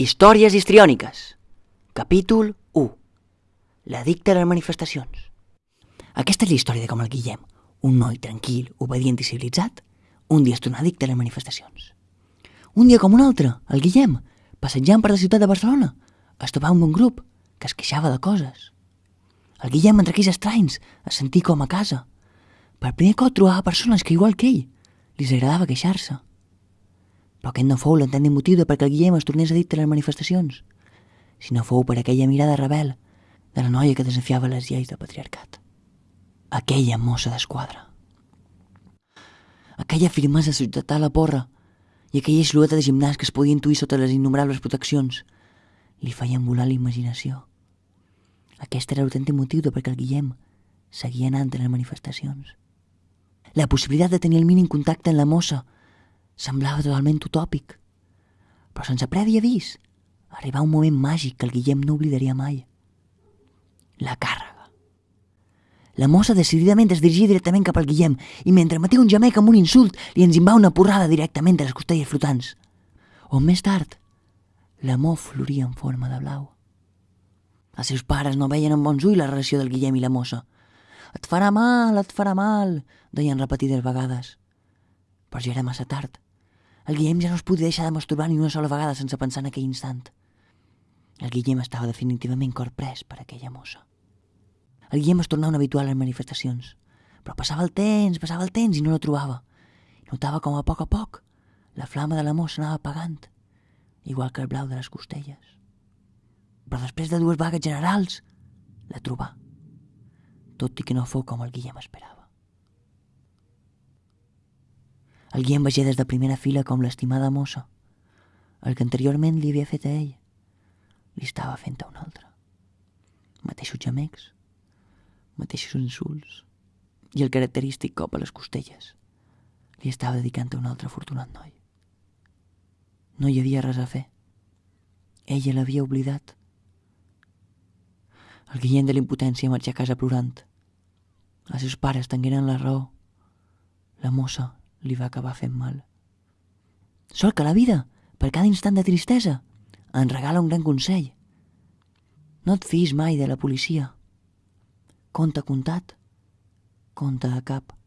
Històries histriòniques. Capítol 1. L'addicte a les manifestacions. Aquesta és la història de com el Guillem, un noi tranquil, obedient i civilitzat, un dia es torna addicte a les manifestacions. Un dia com un altre, el Guillem, passejant per la ciutat de Barcelona, es trobava amb un grup que es queixava de coses. El Guillem entre aquells estranys es sentia com a casa. Per primer cop trobava persones que, igual que ell, li agradava queixar-se. Però aquest no fou l'entendent motiu de perquè el Guillem es tornés a les manifestacions, sinó fou per aquella mirada rebel de la noia que desafiava les lleis del patriarcat. Aquella mossa d'esquadra. Aquella firmesa de la porra i aquella xlueta de gimnàs que es podia intuir sota les innumerables proteccions li feien volar la imaginació. Aquest era l'autèntic motiu de perquè el Guillem seguia anant a les manifestacions. La possibilitat de tenir el mínim contacte amb la mossa semblava totalment utòpic. Però sense previ avís, arribà un moment màgic que el Guillem no oblidaria mai. La càrrega. La mossa decididament es dirigia directament cap al Guillem i mentre emetia un gemec amb un insult li enzimbà una porrada directament a les costelles flotants. On més tard, l'amor floria en forma de blau. Els seus pares no veien amb bons ulls la relació del Guillem i la mossa. Et farà mal, et farà mal, deien repetides vegades. Però ja era massa tard. El Guillem ja no es podia deixar de masturbar ni una sola vegada sense pensar en aquell instant. El Guillem estava definitivament corprès per aquella mossa. El Guillem es tornava un habitual les manifestacions, però passava el temps, passava el temps i no la trobava. Notava com a poc a poc la flama de l'amor s'anava apagant, igual que el blau de les costelles. Però després de dues vagues generals, la trobà, tot i que no fou com el Guillem esperava. El Guillem veia des de primera fila com l'estimada mossa, el que anteriorment li havia fet a ell, li estava fent a un altre. Mateixos gemecs, mateixos insults i el característic cop a les costelles li estava dedicant a un altre afortunat noi. No hi havia res a fer. Ella l'havia oblidat. El Guillem de l'impotència marxa a casa plorant. Els seus pares tengueren la raó. La mossa li va acabar fent mal. Sol que la vida, per cada instant de tristesa, en regala un gran consell. No et fiïs mai de la policia. Conta comptat, conta a cap.